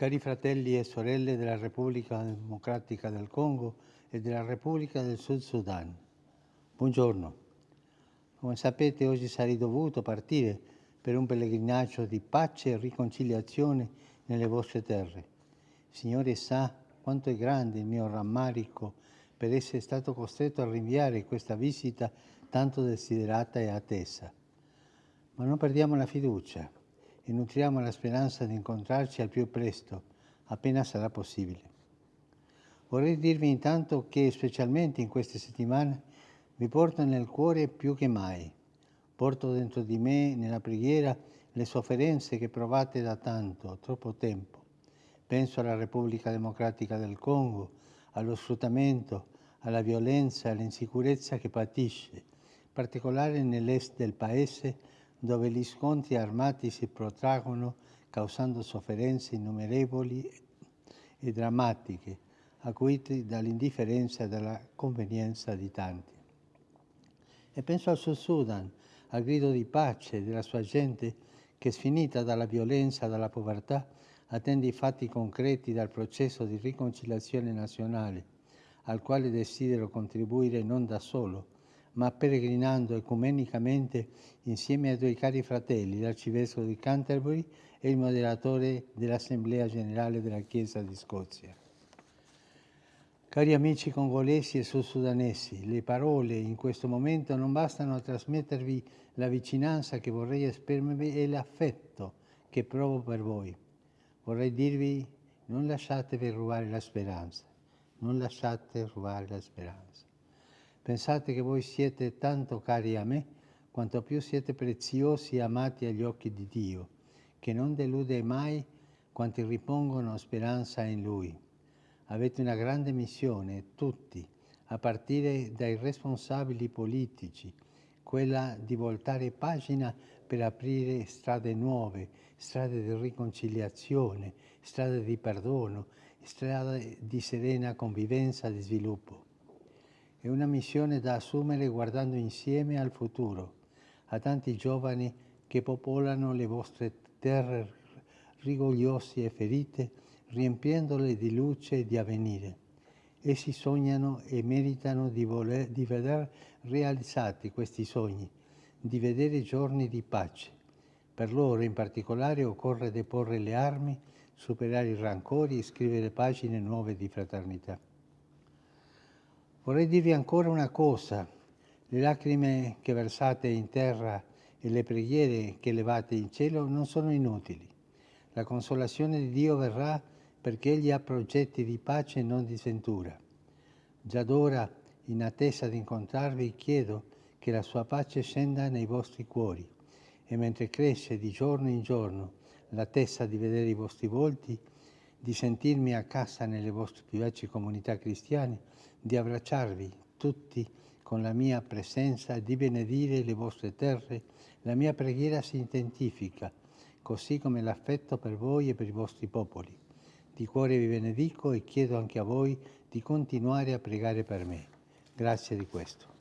Cari fratelli e sorelle della Repubblica Democratica del Congo e della Repubblica del Sud Sudan, buongiorno. Come sapete oggi sarei dovuto partire per un pellegrinaggio di pace e riconciliazione nelle vostre terre. Signore sa quanto è grande il mio rammarico per essere stato costretto a rinviare questa visita tanto desiderata e attesa. Ma non perdiamo la fiducia e nutriamo la speranza di incontrarci al più presto, appena sarà possibile. Vorrei dirvi intanto che, specialmente in queste settimane, vi porto nel cuore più che mai. Porto dentro di me, nella preghiera, le sofferenze che provate da tanto, troppo tempo. Penso alla Repubblica Democratica del Congo, allo sfruttamento, alla violenza, all'insicurezza che patisce, in particolare nell'est del paese, dove gli scontri armati si protraggono causando sofferenze innumerevoli e drammatiche, acuite dall'indifferenza e dalla convenienza di tanti. E penso al Sud Sudan, al grido di pace della sua gente che, sfinita dalla violenza e dalla povertà, attende i fatti concreti dal processo di riconciliazione nazionale, al quale desidero contribuire non da solo, ma peregrinando ecumenicamente insieme ai due cari fratelli, l'arcivescovo di Canterbury e il moderatore dell'Assemblea Generale della Chiesa di Scozia. Cari amici congolesi e sudsudanesi, le parole in questo momento non bastano a trasmettervi la vicinanza che vorrei esprimervi e l'affetto che provo per voi. Vorrei dirvi non lasciatevi rubare la speranza, non lasciate rubare la speranza. Pensate che voi siete tanto cari a me, quanto più siete preziosi e amati agli occhi di Dio, che non delude mai quanti ripongono speranza in Lui. Avete una grande missione, tutti, a partire dai responsabili politici, quella di voltare pagina per aprire strade nuove, strade di riconciliazione, strade di perdono, strade di serena convivenza e di sviluppo. È una missione da assumere guardando insieme al futuro, a tanti giovani che popolano le vostre terre rigogliose e ferite, riempiendole di luce e di avvenire. Essi sognano e meritano di, voler, di veder realizzati questi sogni, di vedere giorni di pace. Per loro in particolare occorre deporre le armi, superare i rancori e scrivere pagine nuove di fraternità. Vorrei dirvi ancora una cosa, le lacrime che versate in terra e le preghiere che levate in cielo non sono inutili. La consolazione di Dio verrà perché Egli ha progetti di pace e non di sventura. Già d'ora, in attesa di incontrarvi, chiedo che la sua pace scenda nei vostri cuori e mentre cresce di giorno in giorno l'attesa di vedere i vostri volti, di sentirmi a casa nelle vostre vivaci comunità cristiane, di abbracciarvi tutti con la mia presenza di benedire le vostre terre, la mia preghiera si identifica, così come l'affetto per voi e per i vostri popoli. Di cuore vi benedico e chiedo anche a voi di continuare a pregare per me. Grazie di questo.